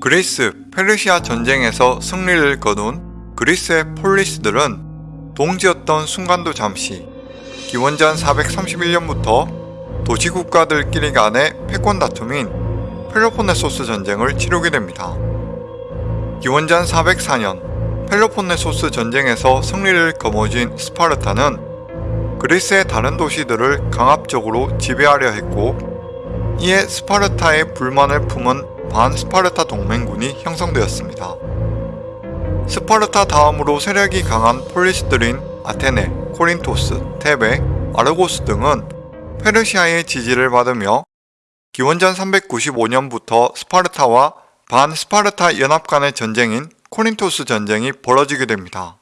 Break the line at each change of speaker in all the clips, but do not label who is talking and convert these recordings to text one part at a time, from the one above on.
그리스 페르시아 전쟁에서 승리를 거둔 그리스의 폴리스들은 동지였던 순간도 잠시 기원전 431년부터 도시국가들끼리 간의 패권 다툼인 펠로폰네소스 전쟁을 치르게 됩니다. 기원전 404년 펠로폰네소스 전쟁에서 승리를 거머쥔 스파르타는 그리스의 다른 도시들을 강압적으로 지배하려 했고 이에 스파르타의 불만을 품은 반스파르타 동맹군이 형성되었습니다. 스파르타 다음으로 세력이 강한 폴리스들인 아테네, 코린토스, 테베, 아르고스 등은 페르시아의 지지를 받으며 기원전 395년부터 스파르타와 반스파르타 연합 간의 전쟁인 코린토스 전쟁이 벌어지게 됩니다.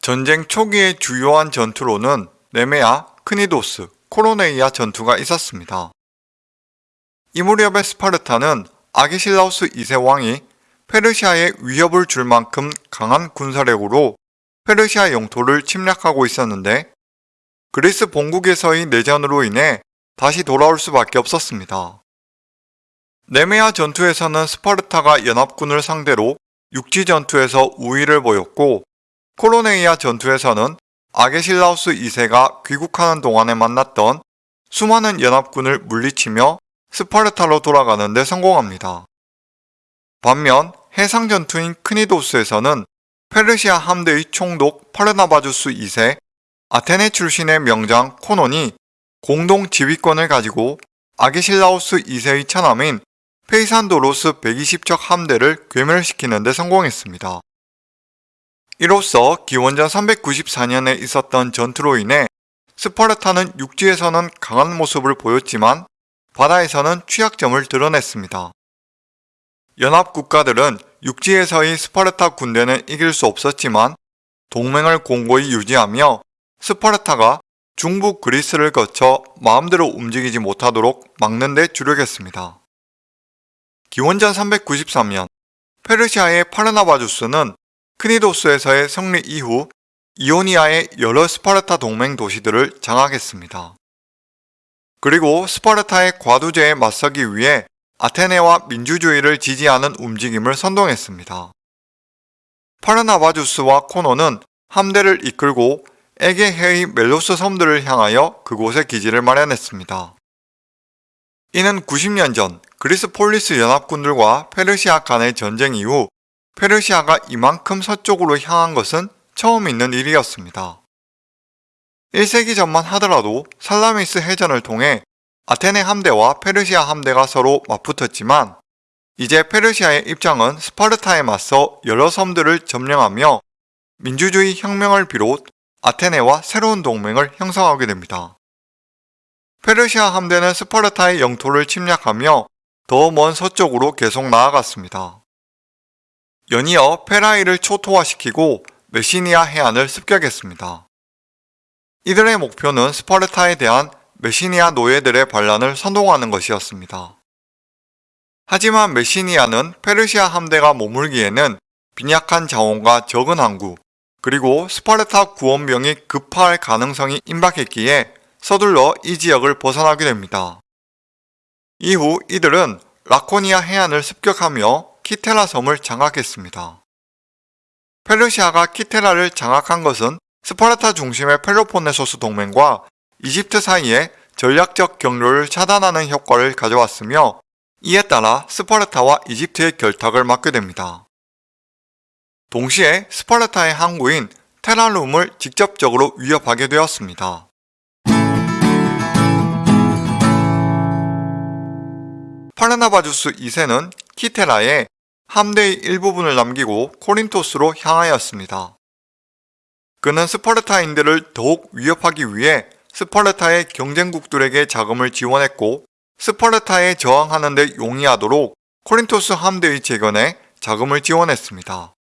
전쟁 초기의 주요한 전투로는 네메아, 크니도스, 코로네이아 전투가 있었습니다. 이 무렵의 스파르타는 아기실라우스 2세 왕이 페르시아에 위협을 줄 만큼 강한 군사력으로 페르시아 영토를 침략하고 있었는데 그리스 본국에서의 내전으로 인해 다시 돌아올 수밖에 없었습니다. 네메아 전투에서는 스파르타가 연합군을 상대로 육지 전투에서 우위를 보였고 코로네이아 전투에서는 아게실라우스 2세가 귀국하는 동안에 만났던 수많은 연합군을 물리치며 스파르타로 돌아가는 데 성공합니다. 반면 해상 전투인 크니도스에서는 페르시아 함대의 총독 파르나바주스 2세, 아테네 출신의 명장 코논이 공동 지휘권을 가지고 아게실라오스 2세의 처남인 페이산드로스 120척 함대를 괴멸시키는 데 성공했습니다. 이로써 기원전 394년에 있었던 전투로 인해 스파르타는 육지에서는 강한 모습을 보였지만 바다에서는 취약점을 드러냈습니다. 연합 국가들은 육지에서의 스파르타 군대는 이길 수 없었지만 동맹을 공고히 유지하며 스파르타가 중부 그리스를 거쳐 마음대로 움직이지 못하도록 막는 데 주력했습니다. 기원전 393년 페르시아의 파르나바주스는 크니도스에서의 승리 이후 이오니아의 여러 스파르타 동맹 도시들을 장악했습니다. 그리고 스파르타의 과두제에 맞서기 위해 아테네와 민주주의를 지지하는 움직임을 선동했습니다. 파르나바주스와 코논은 함대를 이끌고 에게해의 멜로스 섬들을 향하여 그곳에 기지를 마련했습니다. 이는 90년 전 그리스 폴리스 연합군들과 페르시아 간의 전쟁 이후 페르시아가 이만큼 서쪽으로 향한 것은 처음 있는 일이었습니다. 1세기 전만 하더라도 살라미스 해전을 통해 아테네 함대와 페르시아 함대가 서로 맞붙었지만 이제 페르시아의 입장은 스파르타에 맞서 여러 섬들을 점령하며 민주주의 혁명을 비롯 아테네와 새로운 동맹을 형성하게 됩니다. 페르시아 함대는 스파르타의 영토를 침략하며 더 먼 서쪽으로 계속 나아갔습니다. 연이어 페라이를 초토화시키고 메시니아 해안을 습격했습니다. 이들의 목표는 스파르타에 대한 메시니아 노예들의 반란을 선동하는 것이었습니다. 하지만 메시니아는 페르시아 함대가 머물기에는 빈약한 자원과 적은 항구, 그리고 스파르타 구원병이 급파할 가능성이 임박했기에 서둘러 이 지역을 벗어나게 됩니다. 이후 이들은 라코니아 해안을 습격하며 키테라 섬을 장악했습니다. 페르시아가 키테라를 장악한 것은 스파르타 중심의 펠로폰네소스 동맹과 이집트 사이에 전략적 경로를 차단하는 효과를 가져왔으며 이에 따라 스파르타와 이집트의 결탁을 막게 됩니다. 동시에 스파르타의 항구인 테랄룸을 직접적으로 위협하게 되었습니다. 파르나바주스 2세는 키테라에 함대의 일부분을 남기고 코린토스로 향하였습니다. 그는 스파르타인들을 더욱 위협하기 위해 스파르타의 경쟁국들에게 자금을 지원했고 스파르타에 저항하는 데 용이하도록 코린토스 함대의 재건에 자금을 지원했습니다.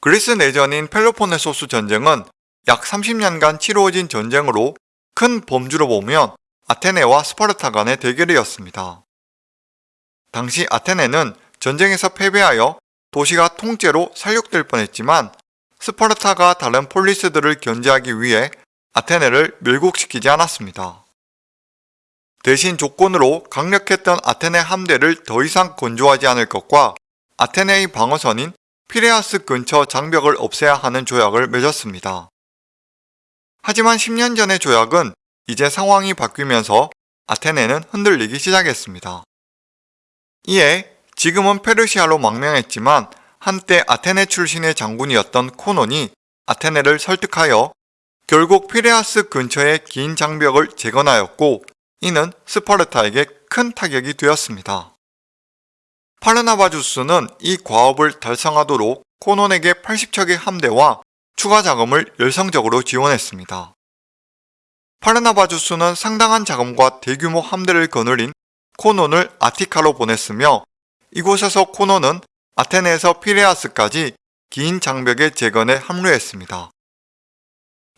그리스 내전인 펠로폰네소스 전쟁은 약 30년간 치루어진 전쟁으로 큰 범주로 보면 아테네와 스파르타 간의 대결이었습니다. 당시 아테네는 전쟁에서 패배하여 도시가 통째로 살육될 뻔했지만 스파르타가 다른 폴리스들을 견제하기 위해 아테네를 멸국시키지 않았습니다. 대신 조건으로 강력했던 아테네 함대를 더 이상 건조하지 않을 것과 아테네의 방어선인 피레아스 근처 장벽을 없애야 하는 조약을 맺었습니다. 하지만 10년 전의 조약은 이제 상황이 바뀌면서 아테네는 흔들리기 시작했습니다. 이에 지금은 페르시아로 망명했지만 한때 아테네 출신의 장군이었던 코논이 아테네를 설득하여 결국 피레아스 근처의 긴 장벽을 재건하였고 이는 스파르타에게 큰 타격이 되었습니다. 파르나바주스는 이 과업을 달성하도록 코논에게 80척의 함대와 추가 자금을 열성적으로 지원했습니다. 파르나바주스는 상당한 자금과 대규모 함대를 거느린 코논을 아티카로 보냈으며 이곳에서 코논은 아테네에서 피레아스까지 긴 장벽의 재건에 합류했습니다.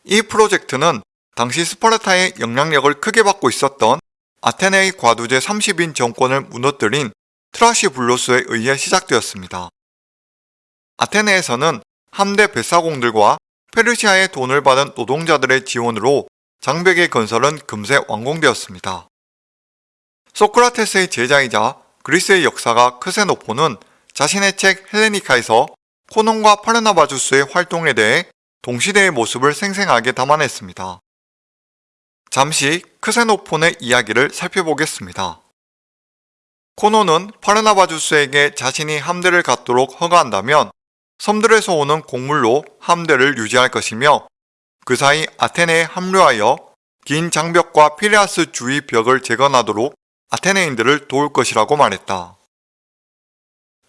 이 프로젝트는 당시 스파르타의 영향력을 크게 받고 있었던 아테네의 과두제 30인 정권을 무너뜨린 트라시블로스에 의해 시작되었습니다. 아테네에서는 함대 뱃사공들과 페르시아의 돈을 받은 노동자들의 지원으로 장벽의 건설은 금세 완공되었습니다. 소크라테스의 제자이자 그리스의 역사가 크세노포는 자신의 책 헬레니카에서 코논과 파르나바주스의 활동에 대해 동시대의 모습을 생생하게 담아냈습니다. 잠시 크세노폰의 이야기를 살펴보겠습니다. 코논은 파르나바주스에게 자신이 함대를 갖도록 허가한다면 섬들에서 오는 곡물로 함대를 유지할 것이며 그 사이 아테네에 합류하여 긴 장벽과 피레아스 주위 벽을 재건하도록 아테네인들을 도울 것이라고 말했다.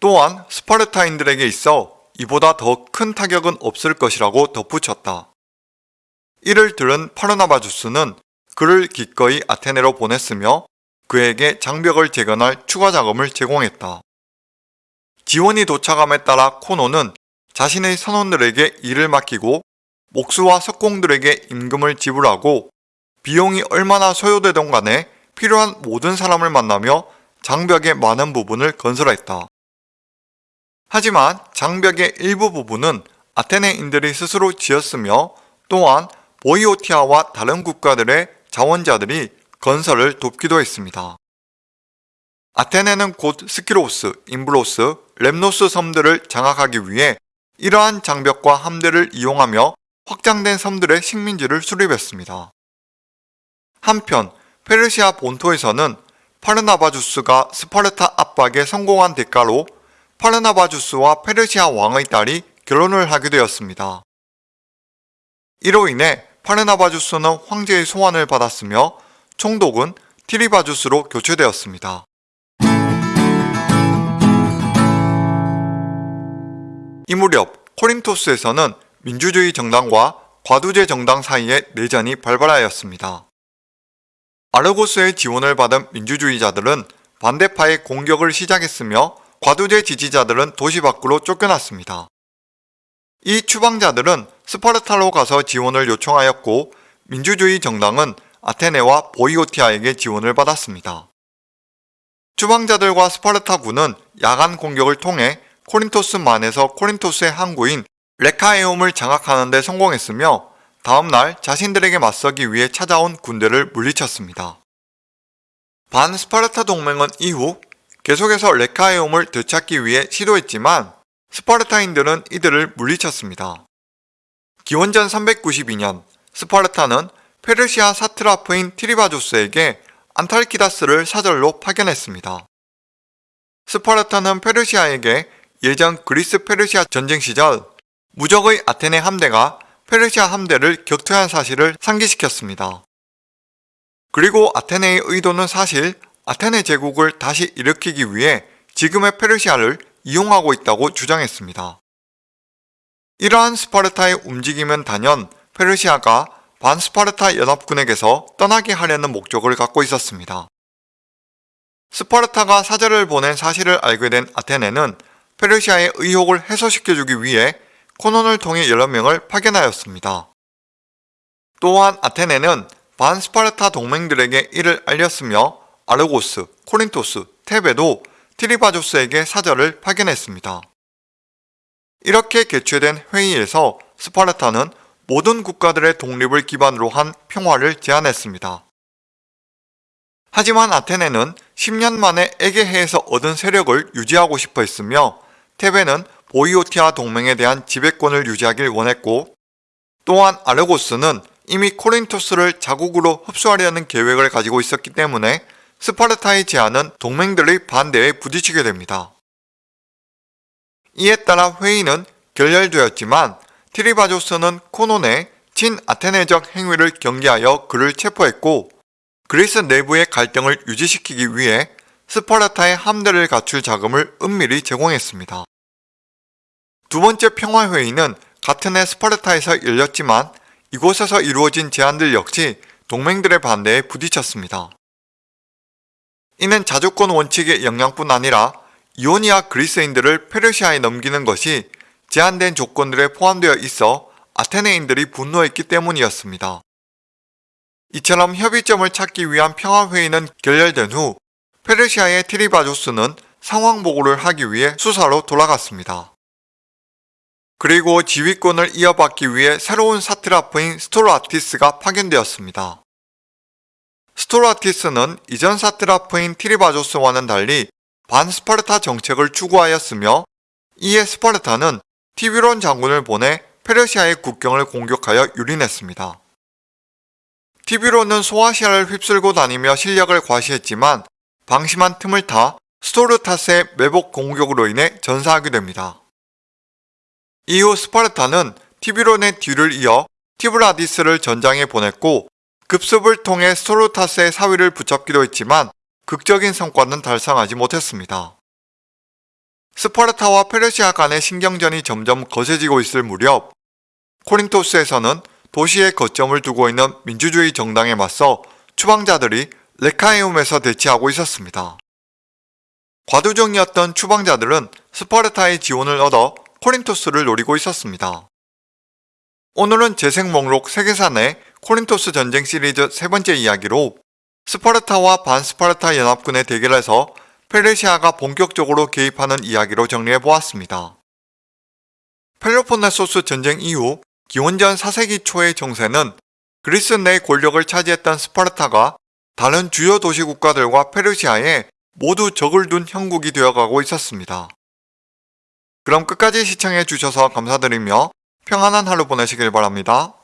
또한 스파르타인들에게 있어 이보다 더 큰 타격은 없을 것이라고 덧붙였다. 이를 들은 파르나바주스는 그를 기꺼이 아테네로 보냈으며 그에게 장벽을 재건할 추가 자금을 제공했다. 지원이 도착함에 따라 코노는 자신의 선원들에게 일을 맡기고 목수와 석공들에게 임금을 지불하고 비용이 얼마나 소요되던 간에 필요한 모든 사람을 만나며 장벽의 많은 부분을 건설했다. 하지만 장벽의 일부 부분은 아테네인들이 스스로 지었으며 또한 보이오티아와 다른 국가들의 자원자들이 건설을 돕기도 했습니다. 아테네는 곧 스키로스, 임브로스, 렘노스 섬들을 장악하기 위해 이러한 장벽과 함대를 이용하며 확장된 섬들의 식민지를 수립했습니다. 한편 페르시아 본토에서는 파르나바주스가 스파르타 압박에 성공한 대가로 파르나바주스와 페르시아 왕의 딸이 결혼을 하게 되었습니다. 이로 인해 파르나바주스는 황제의 소환을 받았으며 총독은 티리바주스로 교체되었습니다. 이 무렵 코린토스에서는 민주주의 정당과 과두제 정당 사이에 내전이 발발하였습니다. 아르고스의 지원을 받은 민주주의자들은 반대파의 공격을 시작했으며 과두제 지지자들은 도시 밖으로 쫓겨났습니다. 이 추방자들은 스파르타로 가서 지원을 요청하였고 민주주의 정당은 아테네와 보이오티아에게 지원을 받았습니다. 추방자들과 스파르타군은 야간 공격을 통해 코린토스만에서 코린토스의 항구인 레카에옴을 장악하는 데 성공했으며 다음날 자신들에게 맞서기 위해 찾아온 군대를 물리쳤습니다. 반 스파르타 동맹은 이후 계속해서 레카에움을 되찾기 위해 시도했지만 스파르타인들은 이들을 물리쳤습니다. 기원전 392년 스파르타는 페르시아 사트라프인 티리바조스에게 안탈키다스를 사절로 파견했습니다. 스파르타는 페르시아에게 예전 그리스 페르시아 전쟁 시절 무적의 아테네 함대가 페르시아 함대를 격퇴한 사실을 상기시켰습니다. 그리고 아테네의 의도는 사실 아테네 제국을 다시 일으키기 위해 지금의 페르시아를 이용하고 있다고 주장했습니다. 이러한 스파르타의 움직임은 단연 페르시아가 반스파르타 연합군에게서 떠나게 하려는 목적을 갖고 있었습니다. 스파르타가 사절을 보낸 사실을 알게 된 아테네는 페르시아의 의혹을 해소시켜주기 위해 코논을 통해 여러 명을 파견하였습니다. 또한 아테네는 반스파르타 동맹들에게 이를 알렸으며 아르고스, 코린토스, 테베도 티리바조스에게 사절을 파견했습니다. 이렇게 개최된 회의에서 스파르타는 모든 국가들의 독립을 기반으로 한 평화를 제안했습니다. 하지만 아테네는 10년 만에 에게해에서 얻은 세력을 유지하고 싶어 했으며 테베는 보이오티아 동맹에 대한 지배권을 유지하길 원했고 또한 아르고스는 이미 코린토스를 자국으로 흡수하려는 계획을 가지고 있었기 때문에 스파르타의 제안은 동맹들의 반대에 부딪히게 됩니다. 이에 따라 회의는 결렬되었지만 티리바조스는 코논의 친아테네적 행위를 경계하여 그를 체포했고 그리스 내부의 갈등을 유지시키기 위해 스파르타의 함대를 갖출 자금을 은밀히 제공했습니다. 두 번째 평화회의는 같은 해 스파르타에서 열렸지만 이곳에서 이루어진 제안들 역시 동맹들의 반대에 부딪혔습니다. 이는 자주권 원칙의 영향뿐 아니라 이오니아 그리스인들을 페르시아에 넘기는 것이 제한된 조건들에 포함되어 있어 아테네인들이 분노했기 때문이었습니다. 이처럼 협의점을 찾기 위한 평화회의는 결렬된 후 페르시아의 트리바조스는 상황 보고를 하기 위해 수사로 돌아갔습니다. 그리고 지휘권을 이어받기 위해 새로운 사트라프인 스토라티스가 파견되었습니다. 스토라티스는 이전 사트라프인 티리바조스와는 달리 반스파르타 정책을 추구하였으며 이에 스파르타는 티비론 장군을 보내 페르시아의 국경을 공격하여 유린했습니다. 티비론은 소아시아를 휩쓸고 다니며 실력을 과시했지만 방심한 틈을 타 스토르타스의 매복 공격으로 인해 전사하게 됩니다. 이후 스파르타는 티비론의 뒤를 이어 티브라디스를 전장에 보냈고 급습을 통해 스토르타스의 사위를 붙잡기도 했지만 극적인 성과는 달성하지 못했습니다. 스파르타와 페르시아 간의 신경전이 점점 거세지고 있을 무렵 코린토스에서는 도시에 거점을 두고 있는 민주주의 정당에 맞서 추방자들이 레카에움에서 대치하고 있었습니다. 과두정이었던 추방자들은 스파르타의 지원을 얻어 코린토스를 노리고 있었습니다. 오늘은 재생 목록 세계사 내 코린토스 전쟁 시리즈 세 번째 이야기로 스파르타와 반스파르타 연합군의 대결에서 페르시아가 본격적으로 개입하는 이야기로 정리해 보았습니다. 펠로폰네소스 전쟁 이후 기원전 4세기 초의 정세는 그리스 내 권력을 차지했던 스파르타가 다른 주요 도시 국가들과 페르시아에 모두 적을 둔 형국이 되어가고 있었습니다. 그럼 끝까지 시청해 주셔서 감사드리며 평안한 하루 보내시길 바랍니다.